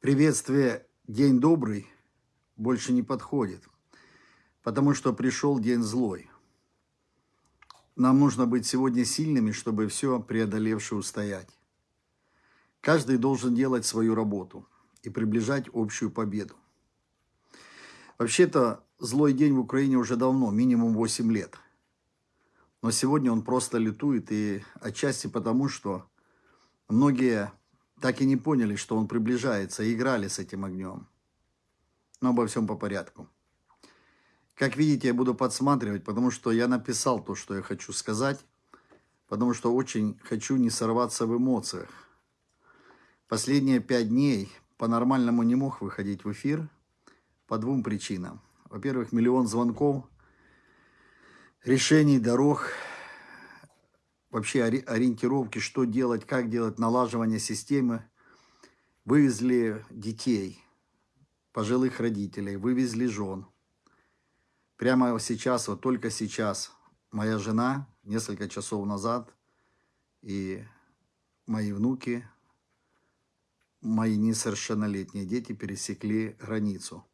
Приветствие «День добрый» больше не подходит, потому что пришел день злой. Нам нужно быть сегодня сильными, чтобы все преодолевшее устоять. Каждый должен делать свою работу и приближать общую победу. Вообще-то злой день в Украине уже давно, минимум 8 лет. Но сегодня он просто летует, и отчасти потому, что многие так и не поняли, что он приближается, и играли с этим огнем. Но обо всем по порядку. Как видите, я буду подсматривать, потому что я написал то, что я хочу сказать, потому что очень хочу не сорваться в эмоциях. Последние пять дней по-нормальному не мог выходить в эфир по двум причинам. Во-первых, миллион звонков, решений, дорог, вообще ориентировки, что делать, как делать, налаживание системы. Вывезли детей, пожилых родителей, вывезли жен. Прямо сейчас, вот только сейчас, моя жена несколько часов назад и мои внуки, мои несовершеннолетние дети пересекли границу.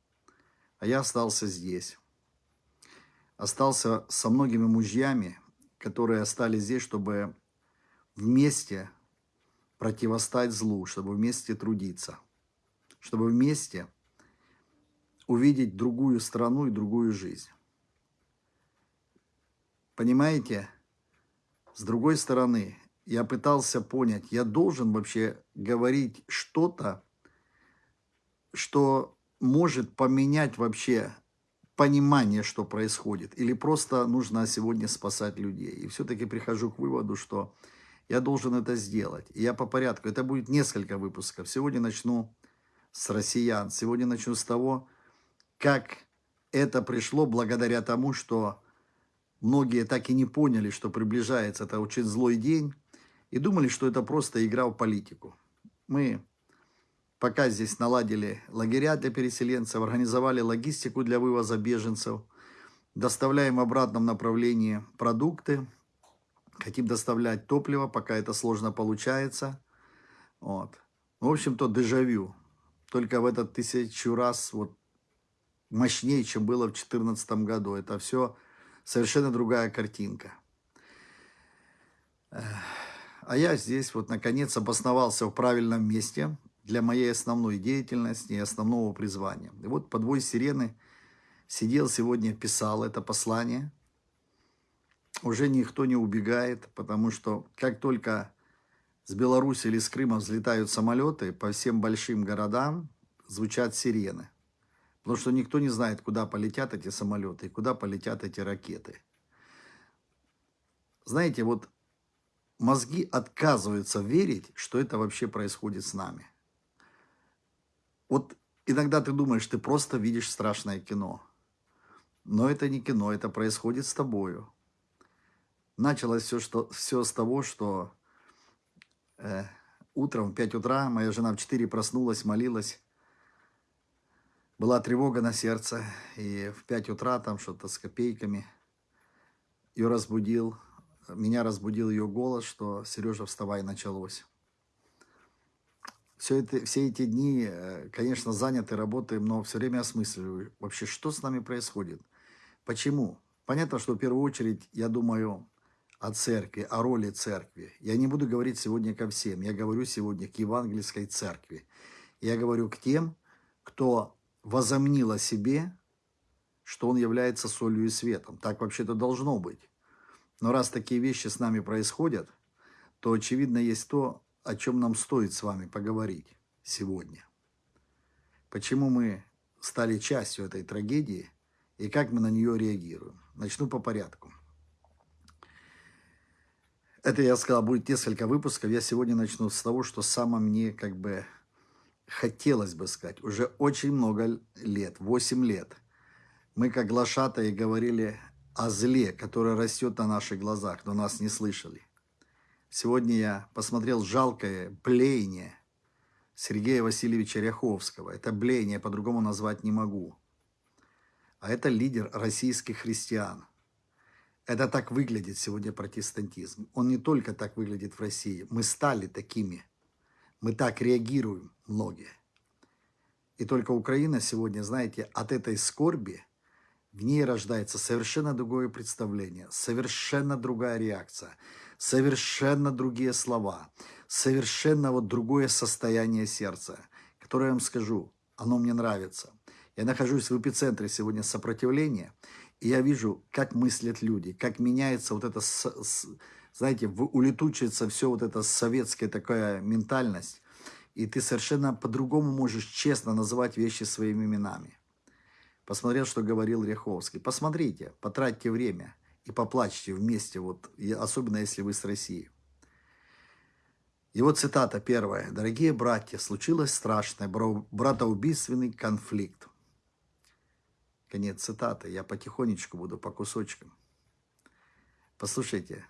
А я остался здесь. Остался со многими мужьями, которые остались здесь, чтобы вместе противостать злу, чтобы вместе трудиться, чтобы вместе увидеть другую страну и другую жизнь. Понимаете? С другой стороны, я пытался понять, я должен вообще говорить что-то, что может поменять вообще понимание, что происходит, или просто нужно сегодня спасать людей. И все-таки прихожу к выводу, что я должен это сделать. И я по порядку. Это будет несколько выпусков. Сегодня начну с россиян. Сегодня начну с того, как это пришло благодаря тому, что многие так и не поняли, что приближается это очень злой день, и думали, что это просто игра в политику. Мы пока здесь наладили лагеря для переселенцев, организовали логистику для вывоза беженцев, доставляем в обратном направлении продукты, хотим доставлять топливо, пока это сложно получается. Вот. В общем-то, дежавю. Только в этот тысячу раз вот мощнее, чем было в 2014 году. Это все совершенно другая картинка. А я здесь вот наконец обосновался в правильном месте для моей основной деятельности и основного призвания. И вот под вой сирены сидел сегодня, писал это послание. Уже никто не убегает, потому что как только с Беларуси или с Крыма взлетают самолеты, по всем большим городам звучат сирены. Потому что никто не знает, куда полетят эти самолеты и куда полетят эти ракеты. Знаете, вот мозги отказываются верить, что это вообще происходит с нами. Вот иногда ты думаешь, ты просто видишь страшное кино. Но это не кино, это происходит с тобою. Началось все, что, все с того, что э, утром в 5 утра моя жена в 4 проснулась, молилась. Была тревога на сердце, и в 5 утра там что-то с копейками ее разбудил. Меня разбудил ее голос, что «Сережа, вставай, началось» все, это, все эти дни, э, конечно, заняты, работаем, но все время осмысливаю, вообще, что с нами происходит. Почему? Понятно, что в первую очередь я думаю о церкви, о роли церкви. Я не буду говорить сегодня ко всем, я говорю сегодня к евангельской церкви. Я говорю к тем, кто возомнил о себе, что он является солью и светом. Так вообще-то должно быть. Но раз такие вещи с нами происходят, то очевидно есть то, о чем нам стоит с вами поговорить сегодня. Почему мы стали частью этой трагедии и как мы на нее реагируем. Начну по порядку. Это, я сказал, будет несколько выпусков. Я сегодня начну с того, что само мне как бы хотелось бы сказать. Уже очень много лет, 8 лет, мы как глашатые говорили о зле, которое растет на наших глазах, но нас не слышали. Сегодня я посмотрел жалкое блеяние Сергея Васильевича Ряховского. Это блеяние по-другому назвать не могу. А это лидер российских христиан. Это так выглядит сегодня протестантизм. Он не только так выглядит в России. Мы стали такими. Мы так реагируем, многие. И только Украина сегодня, знаете, от этой скорби, в ней рождается совершенно другое представление, совершенно другая реакция, совершенно другие слова, совершенно вот другое состояние сердца, которое я вам скажу, оно мне нравится. Я нахожусь в эпицентре сегодня сопротивления, и я вижу, как мыслят люди, как меняется вот это, знаете, улетучивается все вот это советская такая ментальность, и ты совершенно по-другому можешь честно называть вещи своими именами. Посмотрел, что говорил Ряховский. Посмотрите, потратьте время и поплачьте вместе, вот, особенно если вы с Россией. Его цитата первая. «Дорогие братья, случилось страшное, братоубийственный конфликт. Конец цитаты. Я потихонечку буду, по кусочкам. Послушайте,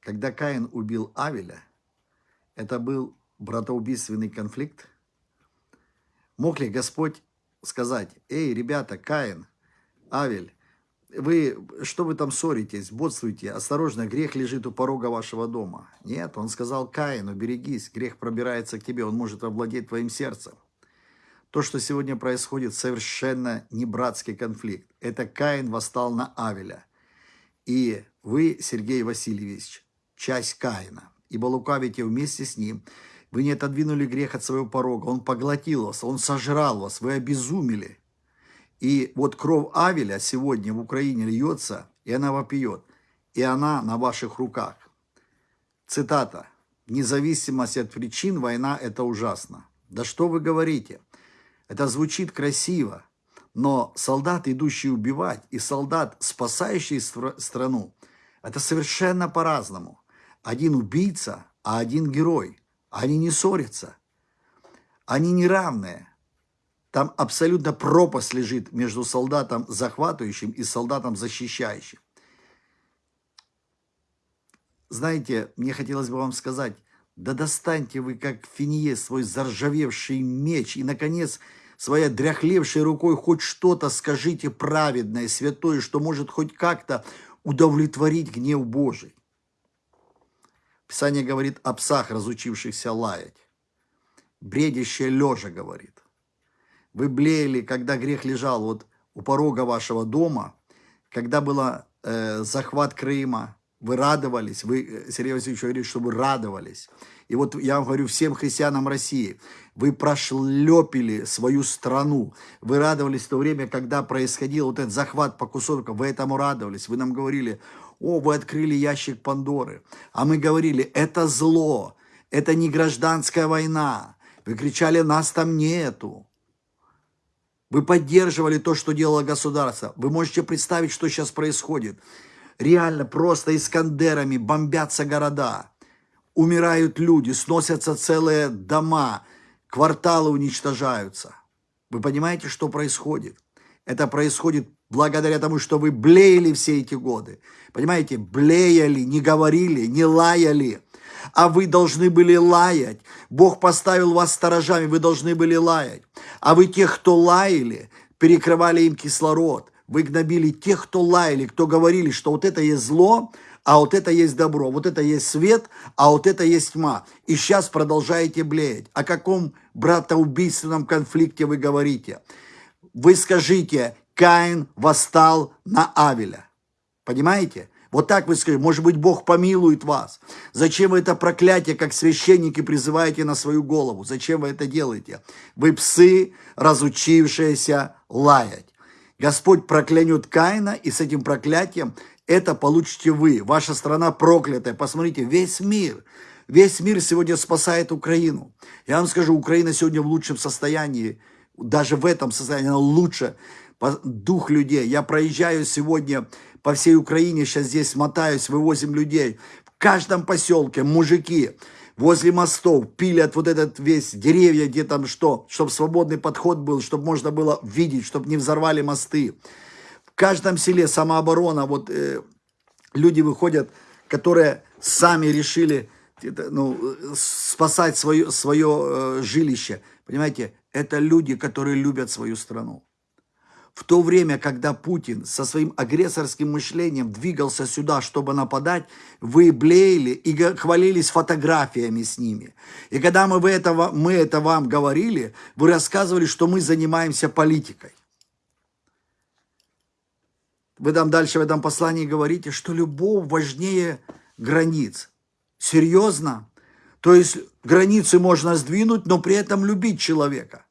когда Каин убил Авеля, это был братоубийственный конфликт? Мог ли Господь сказать, эй, ребята, Каин, Авель, вы, что вы там ссоритесь, бодствуете, осторожно, грех лежит у порога вашего дома. Нет, он сказал Каину, берегись, грех пробирается к тебе, он может овладеть твоим сердцем. То, что сегодня происходит, совершенно не братский конфликт. Это Каин восстал на Авеля. И вы, Сергей Васильевич, часть Каина, ибо лукавите вместе с ним. Вы не отодвинули грех от своего порога, он поглотил вас, он сожрал вас, вы обезумели. И вот кровь Авеля сегодня в Украине льется, и она вопиет, и она на ваших руках. Цитата. «Независимость от причин, война – это ужасно». Да что вы говорите? Это звучит красиво, но солдат, идущий убивать, и солдат, спасающий страну, это совершенно по-разному. Один убийца, а один герой. Они не ссорятся. Они не равные. Там абсолютно пропасть лежит между солдатом захватывающим и солдатом защищающим. Знаете, мне хотелось бы вам сказать, да достаньте вы, как Финиес, свой заржавевший меч, и, наконец, своей дряхлевшей рукой хоть что-то скажите праведное, святое, что может хоть как-то удовлетворить гнев Божий. Писание говорит о псах, разучившихся лаять. Бредящее лежа говорит. Вы блеяли, когда грех лежал вот у порога вашего дома, когда был э, захват Крыма, вы радовались, вы, э, Сергей Васильевич говорит, что вы радовались. И вот я вам говорю всем христианам России, вы прошлепили свою страну, вы радовались в то время, когда происходил вот этот захват по кусочкам, вы этому радовались, вы нам говорили, о, вы открыли ящик Пандоры, а мы говорили, это зло, это не гражданская война, вы кричали, нас там нету. Вы поддерживали то, что делало государство. Вы можете представить, что сейчас происходит реально просто искандерами бомбятся города, умирают люди, сносятся целые дома, кварталы уничтожаются. Вы понимаете, что происходит? Это происходит благодаря тому, что вы блеяли все эти годы. Понимаете, блеяли, не говорили, не лаяли. А вы должны были лаять. Бог поставил вас сторожами, вы должны были лаять. А вы тех, кто лаяли, перекрывали им кислород. Вы гнобили тех, кто лаяли, кто говорили, что вот это есть зло, а вот это есть добро, вот это есть свет, а вот это есть тьма. И сейчас продолжаете блеять. О каком братоубийственном конфликте вы говорите? Вы скажите, Каин восстал на Авеля. Понимаете? Вот так вы скажете, может быть, Бог помилует вас. Зачем вы это проклятие, как священники, призываете на свою голову? Зачем вы это делаете? Вы псы, разучившиеся лаять. Господь проклянет Каина, и с этим проклятием это получите вы. Ваша страна проклятая. Посмотрите, весь мир, весь мир сегодня спасает Украину. Я вам скажу, Украина сегодня в лучшем состоянии, даже в этом состоянии она лучше. Дух людей. Я проезжаю сегодня по всей Украине, сейчас здесь мотаюсь, вывозим людей. В каждом поселке мужики, возле мостов пилят вот этот весь деревья, где там что, чтобы свободный подход был, чтобы можно было видеть, чтобы не взорвали мосты. В каждом селе самооборона, вот э, люди выходят, которые сами решили ну, спасать свое, свое э, жилище. Понимаете, это люди, которые любят свою страну. В то время, когда Путин со своим агрессорским мышлением двигался сюда, чтобы нападать, вы блеяли и хвалились фотографиями с ними. И когда мы, этого, мы это вам говорили, вы рассказывали, что мы занимаемся политикой. Вы там дальше в этом послании говорите, что любовь важнее границ. Серьезно? То есть границы можно сдвинуть, но при этом любить человека.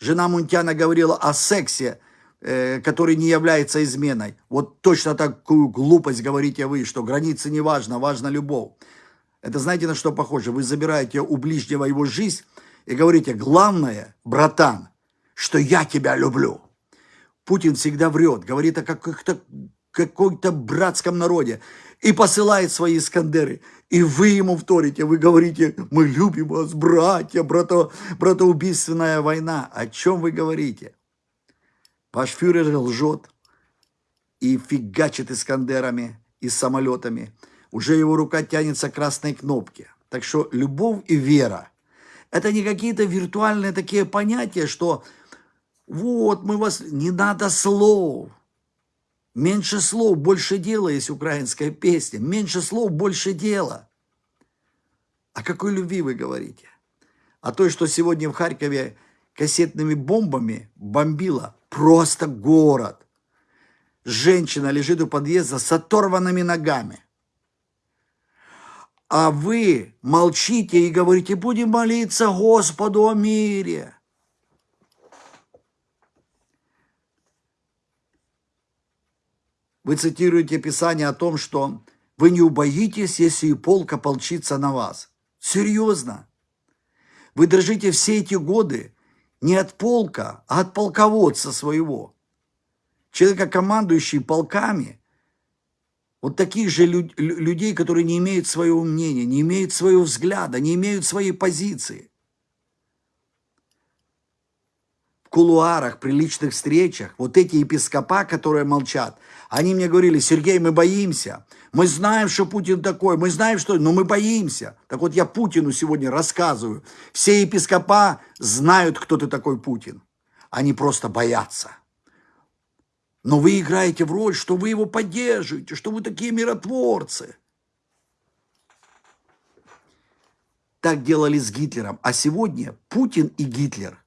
Жена Мунтяна говорила о сексе, который не является изменой. Вот точно такую глупость говорите вы, что границы не важно, важна любовь. Это знаете, на что похоже? Вы забираете у ближнего его жизнь и говорите, главное, братан, что я тебя люблю. Путин всегда врет, говорит о каких-то какой-то братском народе и посылает свои Искандеры. И вы ему вторите, вы говорите, мы любим вас, братья, брато, братоубийственная война. О чем вы говорите? Ваш фюрер лжет и фигачит Искандерами и самолетами. Уже его рука тянется к красной кнопке. Так что любовь и вера – это не какие-то виртуальные такие понятия, что вот мы вас, не надо слов. Меньше слов, больше дела есть украинская песня. Меньше слов, больше дела. О какой любви вы говорите? О той, что сегодня в Харькове кассетными бомбами бомбила просто город. Женщина лежит у подъезда с оторванными ногами. А вы молчите и говорите, будем молиться Господу о мире. Вы цитируете Писание о том, что вы не убоитесь, если и полк ополчится на вас. Серьезно. Вы дрожите все эти годы не от полка, а от полководца своего. Человека, командующий полками, вот таких же люд, людей, которые не имеют своего мнения, не имеют своего взгляда, не имеют своей позиции. Кулуарах, при личных встречах, вот эти епископа, которые молчат, они мне говорили, Сергей, мы боимся, мы знаем, что Путин такой, мы знаем, что, но мы боимся. Так вот я Путину сегодня рассказываю, все епископа знают, кто ты такой Путин, они просто боятся. Но вы играете в роль, что вы его поддерживаете, что вы такие миротворцы. Так делали с Гитлером. А сегодня Путин и Гитлер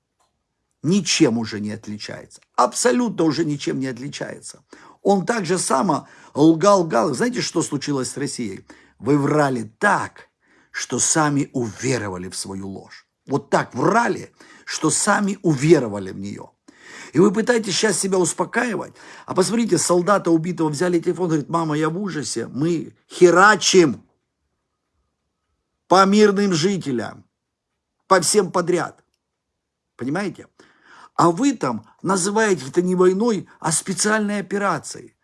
ничем уже не отличается. Абсолютно уже ничем не отличается. Он так же само лгал-лгал. Знаете, что случилось с Россией? Вы врали так, что сами уверовали в свою ложь. Вот так врали, что сами уверовали в нее. И вы пытаетесь сейчас себя успокаивать. А посмотрите, солдата убитого взяли телефон, говорит, мама, я в ужасе. Мы херачим по мирным жителям, по всем подряд. Понимаете? А вы там называете это не войной, а специальной операцией.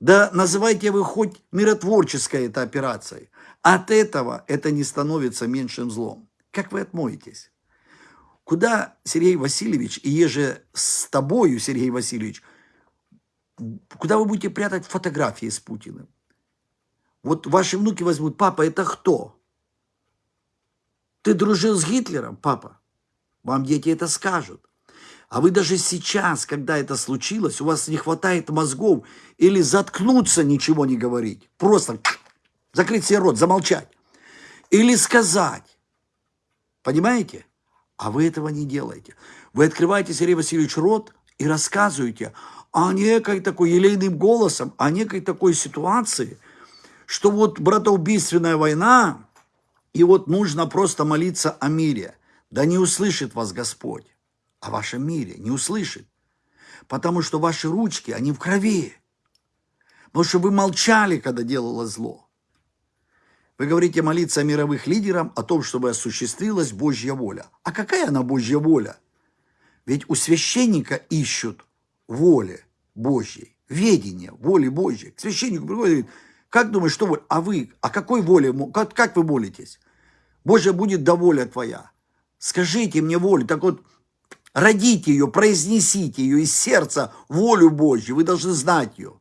Да называйте вы хоть миротворческой это операцией. От этого это не становится меньшим злом. Как вы отмоетесь? Куда, Сергей Васильевич, и еже с тобою, Сергей Васильевич, куда вы будете прятать фотографии с Путиным? Вот ваши внуки возьмут, папа, это кто? Ты дружил с Гитлером, папа? Вам дети это скажут. А вы даже сейчас, когда это случилось, у вас не хватает мозгов или заткнуться, ничего не говорить. Просто закрыть себе рот, замолчать. Или сказать. Понимаете? А вы этого не делаете. Вы открываете, Сергей Васильевич, рот и рассказываете о некой такой елейным голосом, о некой такой ситуации, что вот братоубийственная война, и вот нужно просто молиться о мире. Да не услышит вас Господь о вашем мире, не услышит. Потому что ваши ручки, они в крови. Потому что вы молчали, когда делало зло. Вы говорите молиться мировых лидерах, о том, чтобы осуществилась Божья воля. А какая она Божья воля? Ведь у священника ищут воли Божьей, ведения, воли Божьей. К священнику приходит говорит, как думаешь, что вы? А вы, а какой воле, как, как вы молитесь? Божья будет да воля твоя. Скажите мне волю. Так вот, Родите ее, произнесите ее из сердца, волю Божью. Вы должны знать ее.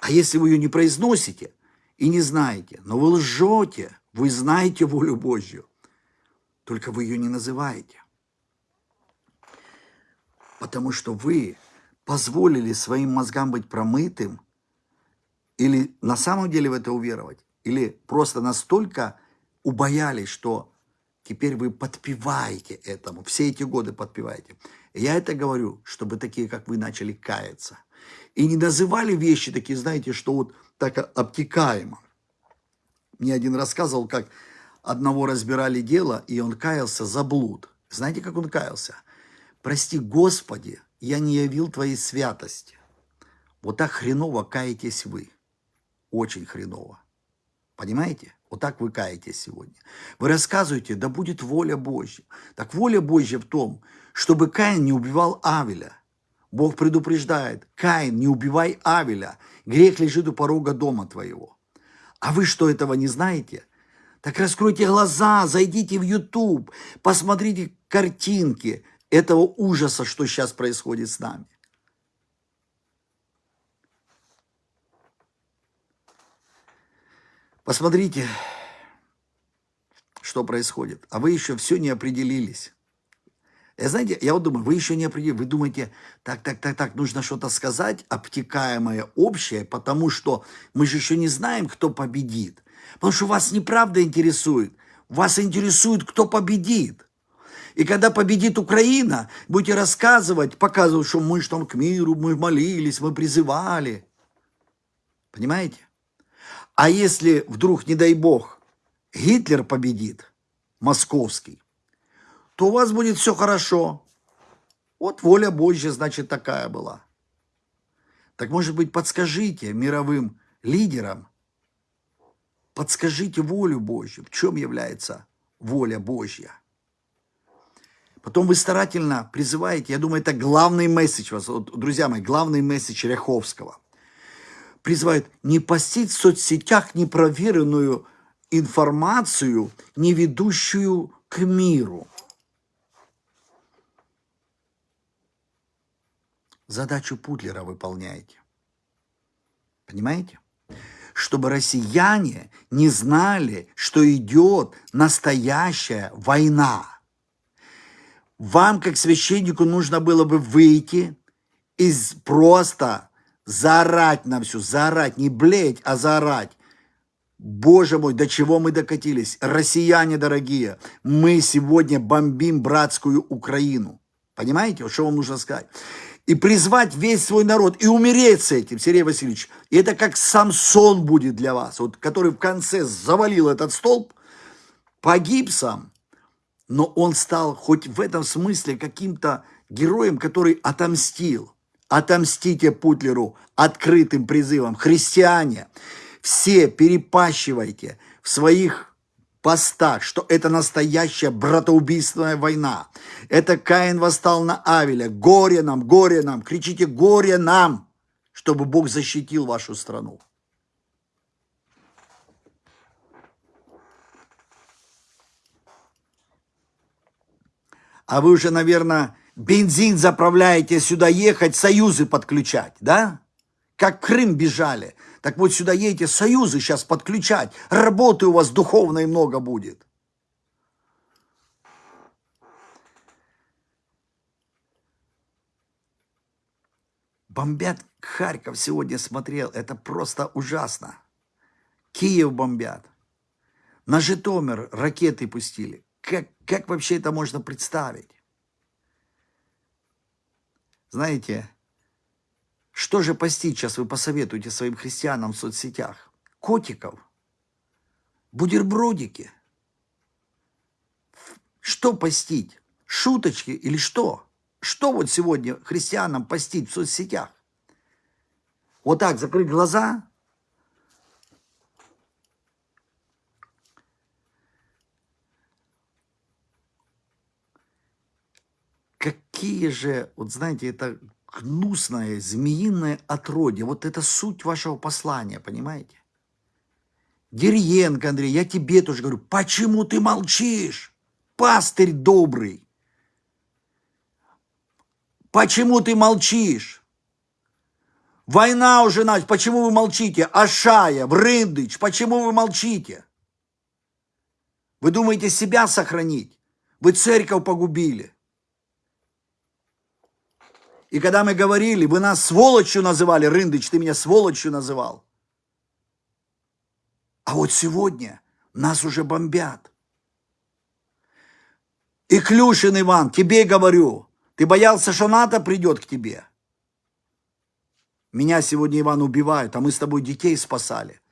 А если вы ее не произносите и не знаете, но вы лжете, вы знаете волю Божью, только вы ее не называете. Потому что вы позволили своим мозгам быть промытым, или на самом деле в это уверовать, или просто настолько убоялись, что теперь вы подпеваете этому, все эти годы подпеваете. Я это говорю, чтобы такие, как вы, начали каяться. И не называли вещи такие, знаете, что вот так обтекаемо. Мне один рассказывал, как одного разбирали дело, и он каялся за блуд. Знаете, как он каялся? «Прости, Господи, я не явил Твоей святости». Вот так хреново каетесь вы. Очень хреново. Понимаете? Вот так вы каетесь сегодня. Вы рассказываете, да будет воля Божья. Так воля Божья в том, чтобы Каин не убивал Авеля. Бог предупреждает, Каин, не убивай Авеля, грех лежит у порога дома твоего. А вы что, этого не знаете? Так раскройте глаза, зайдите в YouTube, посмотрите картинки этого ужаса, что сейчас происходит с нами. Посмотрите, что происходит. А вы еще все не определились. И знаете, я вот думаю, вы еще не определились. Вы думаете, так, так, так, так, нужно что-то сказать, обтекаемое, общее, потому что мы же еще не знаем, кто победит. Потому что вас неправда интересует. Вас интересует, кто победит. И когда победит Украина, будете рассказывать, показывать, что мы что к миру, мы молились, мы призывали. Понимаете? А если вдруг, не дай бог, Гитлер победит, московский, то у вас будет все хорошо. Вот воля Божья, значит, такая была. Так, может быть, подскажите мировым лидерам, подскажите волю Божью, в чем является воля Божья. Потом вы старательно призываете, я думаю, это главный месседж вас, друзья мои, главный месседж Ряховского. Призывает не постить в соцсетях непроверенную информацию, не ведущую к миру. задачу Путлера выполняете. Понимаете? Чтобы россияне не знали, что идет настоящая война. Вам, как священнику, нужно было бы выйти и просто заорать на всю, заорать, не блеять, а заорать. Боже мой, до чего мы докатились? Россияне дорогие, мы сегодня бомбим братскую Украину. Понимаете, вот что вам нужно сказать? и призвать весь свой народ, и умереть с этим, Сергей Васильевич. И это как Самсон будет для вас, вот, который в конце завалил этот столб, погиб сам, но он стал хоть в этом смысле каким-то героем, который отомстил. Отомстите Путлеру открытым призывом. Христиане, все перепащивайте в своих постах, что это настоящая братоубийственная война. Это Каин восстал на Авеля. Горе нам, горе нам, кричите горе нам, чтобы Бог защитил вашу страну. А вы уже, наверное, бензин заправляете сюда ехать, союзы подключать, да? Как Крым бежали. Так вот сюда едете, союзы сейчас подключать. Работы у вас духовной много будет. Бомбят Харьков сегодня смотрел. Это просто ужасно. Киев бомбят. На Житомир ракеты пустили. Как, как вообще это можно представить? Знаете, что же постить сейчас вы посоветуете своим христианам в соцсетях? Котиков? Бутербродики? Что постить? Шуточки или что? Что вот сегодня христианам постить в соцсетях? Вот так закрыть глаза? Какие же, вот знаете, это гнусное, змеиное отродье. Вот это суть вашего послания, понимаете? Дерьенко, Андрей, я тебе тоже говорю, почему ты молчишь? Пастырь добрый. Почему ты молчишь? Война уже началась, почему вы молчите? Ашая, Врындыч, почему вы молчите? Вы думаете себя сохранить? Вы церковь погубили. И когда мы говорили, вы нас сволочью называли, Рындыч, ты меня сволочью называл. А вот сегодня нас уже бомбят. И Клюшин Иван, тебе говорю, ты боялся, что НАТО придет к тебе? Меня сегодня, Иван, убивают, а мы с тобой детей спасали.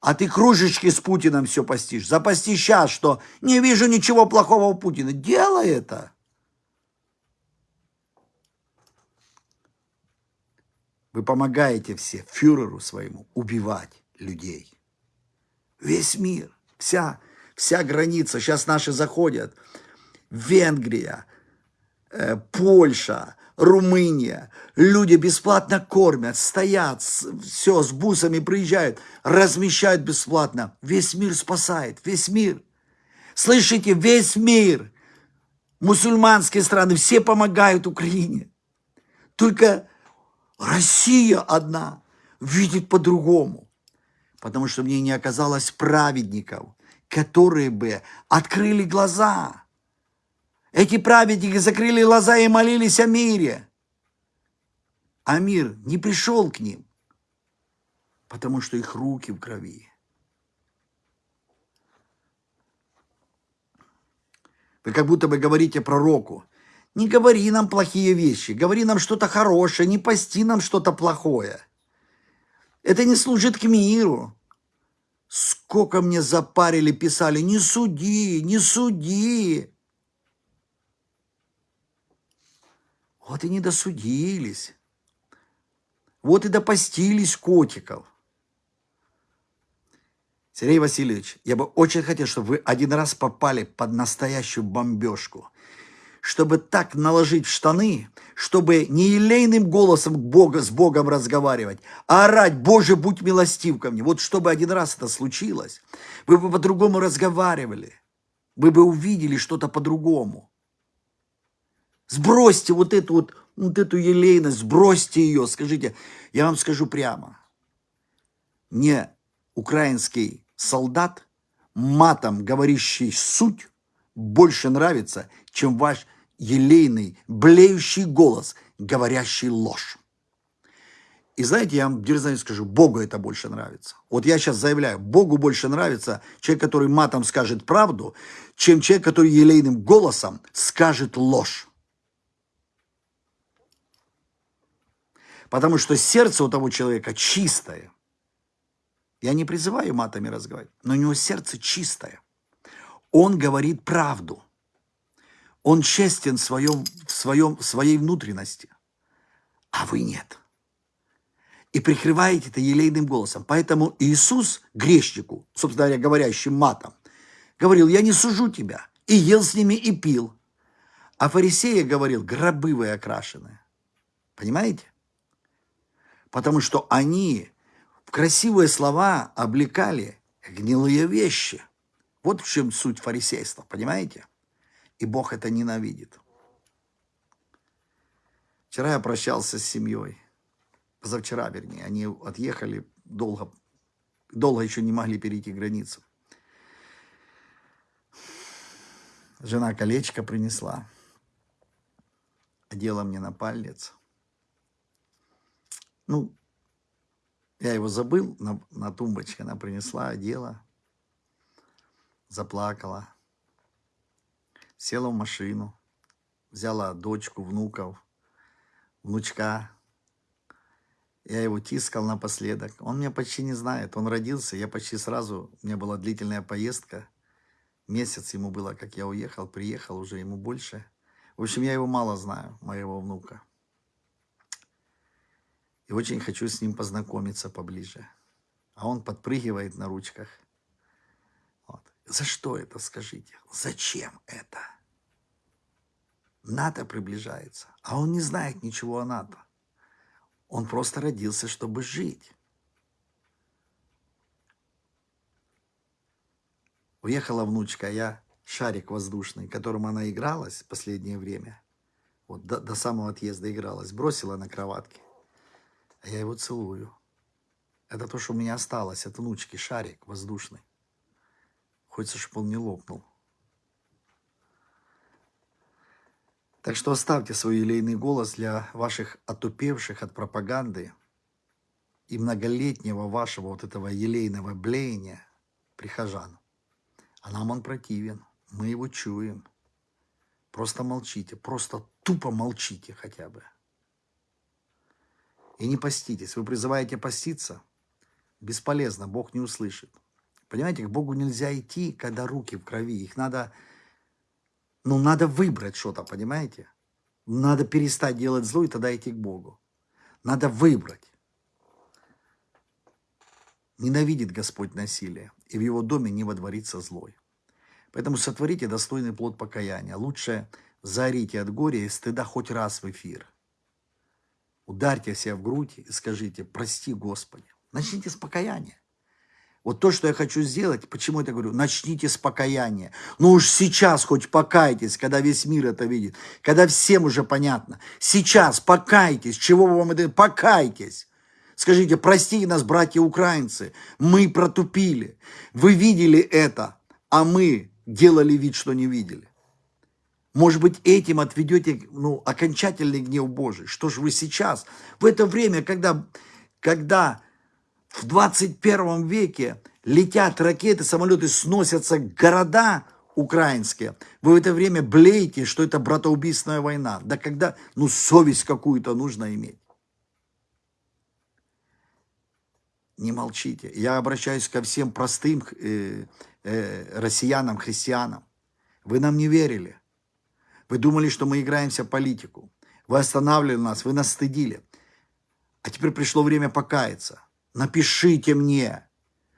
А ты кружечки с Путиным все постишь. Запасти сейчас, что не вижу ничего плохого у Путина. Делай это. Вы помогаете все фюреру своему убивать людей. Весь мир, вся, вся граница. Сейчас наши заходят. Венгрия, э, Польша, Румыния. Люди бесплатно кормят, стоят, все, с бусами приезжают, размещают бесплатно. Весь мир спасает, весь мир. Слышите, весь мир. Мусульманские страны, все помогают Украине. Только Россия одна видит по-другому. Потому что мне не оказалось праведников, которые бы открыли глаза – эти праведники закрыли глаза и молились о мире. А мир не пришел к ним, потому что их руки в крови. Вы как будто бы говорите пророку, не говори нам плохие вещи, говори нам что-то хорошее, не пости нам что-то плохое. Это не служит к миру. Сколько мне запарили, писали, не суди, не суди. Вот и не досудились. Вот и допостились котиков. Сергей Васильевич, я бы очень хотел, чтобы вы один раз попали под настоящую бомбежку. Чтобы так наложить штаны, чтобы не елейным голосом Бога, с Богом разговаривать, а орать, Боже, будь милостив ко мне. Вот чтобы один раз это случилось, вы бы по-другому разговаривали. Вы бы увидели что-то по-другому. Сбросьте вот эту вот, вот эту елейность, сбросьте ее. Скажите, я вам скажу прямо. Мне украинский солдат, матом говорящий суть, больше нравится, чем ваш елейный, блеющий голос, говорящий ложь. И знаете, я вам дерзаю скажу, Богу это больше нравится. Вот я сейчас заявляю, Богу больше нравится человек, который матом скажет правду, чем человек, который елейным голосом скажет ложь. Потому что сердце у того человека чистое. Я не призываю матами разговаривать, но у него сердце чистое. Он говорит правду. Он честен в, своем, в, своем, в своей внутренности, а вы нет. И прикрываете это елейным голосом. Поэтому Иисус грешнику, собственно говоря, говорящим матом, говорил, я не сужу тебя. И ел с ними, и пил. А фарисея говорил, гробы вы окрашенные. Понимаете? потому что они в красивые слова облекали гнилые вещи. Вот в чем суть фарисейства, понимаете? И Бог это ненавидит. Вчера я прощался с семьей. Позавчера, вернее. Они отъехали долго, долго еще не могли перейти границу. Жена колечко принесла. Одела мне на палец. Ну, я его забыл на, на тумбочке, она принесла, одела, заплакала, села в машину, взяла дочку, внуков, внучка. Я его тискал напоследок. Он меня почти не знает. Он родился, я почти сразу, у меня была длительная поездка. Месяц ему было, как я уехал, приехал, уже ему больше. В общем, я его мало знаю, моего внука. И очень хочу с ним познакомиться поближе. А он подпрыгивает на ручках. За что это, скажите? Зачем это? НАТО приближается, а он не знает ничего о НАТО. Он просто родился, чтобы жить. Уехала внучка, я шарик воздушный, которым она игралась в последнее время, вот до, до самого отъезда игралась, бросила на кроватке а я его целую. Это то, что у меня осталось от внучки, шарик воздушный. Хочется, чтобы он не лопнул. Так что оставьте свой елейный голос для ваших отупевших от пропаганды и многолетнего вашего вот этого елейного блеяния прихожан. А нам он противен, мы его чуем. Просто молчите, просто тупо молчите хотя бы. И не поститесь. Вы призываете поститься? Бесполезно, Бог не услышит. Понимаете, к Богу нельзя идти, когда руки в крови. Их надо, ну, надо выбрать что-то, понимаете? Надо перестать делать зло и тогда идти к Богу. Надо выбрать. Ненавидит Господь насилие, и в его доме не водворится злой. Поэтому сотворите достойный плод покаяния. Лучше заорите от горя и стыда хоть раз в эфир. Ударьте себя в грудь и скажите, прости Господи. Начните с покаяния. Вот то, что я хочу сделать, почему я это говорю, начните с покаяния. Ну уж сейчас хоть покайтесь, когда весь мир это видит, когда всем уже понятно. Сейчас покайтесь, чего вам это, покайтесь. Скажите, простите нас, братья украинцы, мы протупили. Вы видели это, а мы делали вид, что не видели. Может быть, этим отведете ну, окончательный гнев Божий. Что же вы сейчас, в это время, когда, когда в 21 веке летят ракеты, самолеты, сносятся города украинские, вы в это время блеете, что это братоубийственная война. Да когда, ну, совесть какую-то нужно иметь. Не молчите. Я обращаюсь ко всем простым э, э, россиянам, христианам. Вы нам не верили. Вы думали, что мы играемся в политику. Вы останавливали нас, вы нас стыдили. А теперь пришло время покаяться. Напишите мне,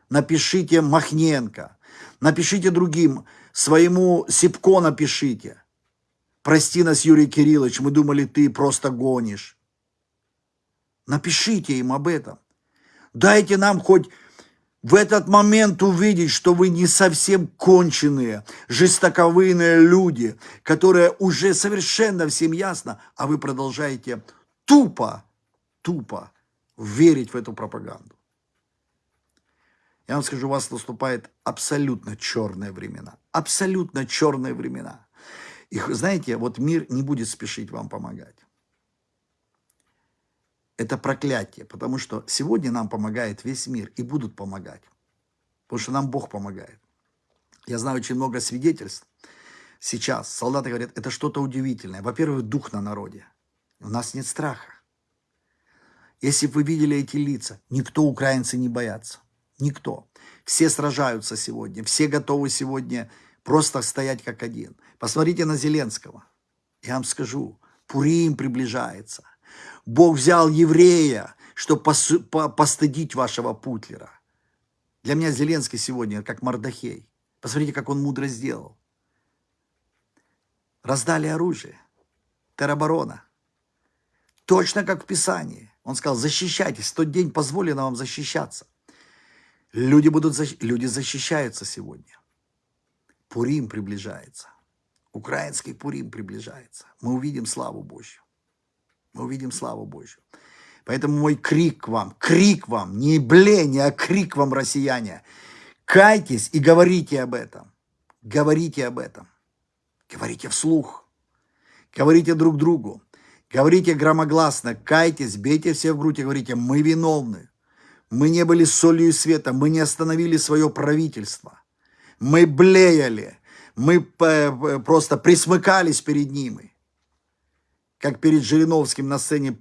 напишите Махненко, напишите другим, своему Сипко напишите. Прости нас, Юрий Кириллович, мы думали, ты просто гонишь. Напишите им об этом. Дайте нам хоть в этот момент увидеть, что вы не совсем конченые, жестоковыйные люди, которые уже совершенно всем ясно, а вы продолжаете тупо, тупо верить в эту пропаганду. Я вам скажу, у вас наступает абсолютно черные времена. Абсолютно черные времена. И знаете, вот мир не будет спешить вам помогать. Это проклятие, потому что сегодня нам помогает весь мир и будут помогать. Потому что нам Бог помогает. Я знаю очень много свидетельств. Сейчас солдаты говорят, это что-то удивительное. Во-первых, дух на народе. У нас нет страха. Если вы видели эти лица, никто украинцы не боятся. Никто. Все сражаются сегодня. Все готовы сегодня просто стоять как один. Посмотрите на Зеленского. Я вам скажу, Пурим приближается. Бог взял еврея, чтобы постыдить вашего Путлера. Для меня Зеленский сегодня как Мардахей. Посмотрите, как он мудро сделал. Раздали оружие. Тероборона. Точно как в Писании. Он сказал, защищайтесь, в тот день позволено вам защищаться. Люди, будут, люди защищаются сегодня. Пурим приближается. Украинский Пурим приближается. Мы увидим славу Божью мы увидим славу Божью. Поэтому мой крик вам, крик вам, не бление, а крик вам, россияне. Кайтесь и говорите об этом. Говорите об этом. Говорите вслух. Говорите друг другу. Говорите громогласно. Кайтесь, бейте все в грудь и говорите, мы виновны. Мы не были солью и светом. Мы не остановили свое правительство. Мы блеяли. Мы просто присмыкались перед ними как перед Жириновским на сцене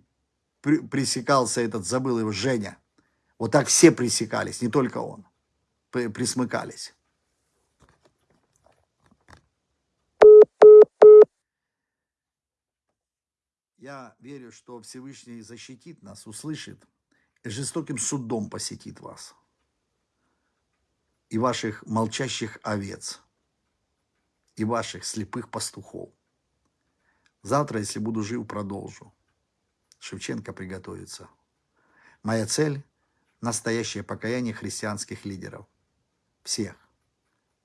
пресекался этот, забыл его, Женя. Вот так все пресекались, не только он, присмыкались. Я верю, что Всевышний защитит нас, услышит жестоким судом посетит вас и ваших молчащих овец, и ваших слепых пастухов. Завтра, если буду жив, продолжу. Шевченко приготовится. Моя цель – настоящее покаяние христианских лидеров. Всех.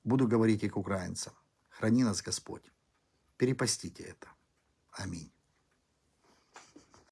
Буду говорить и к украинцам. Храни нас Господь. Перепостите это. Аминь.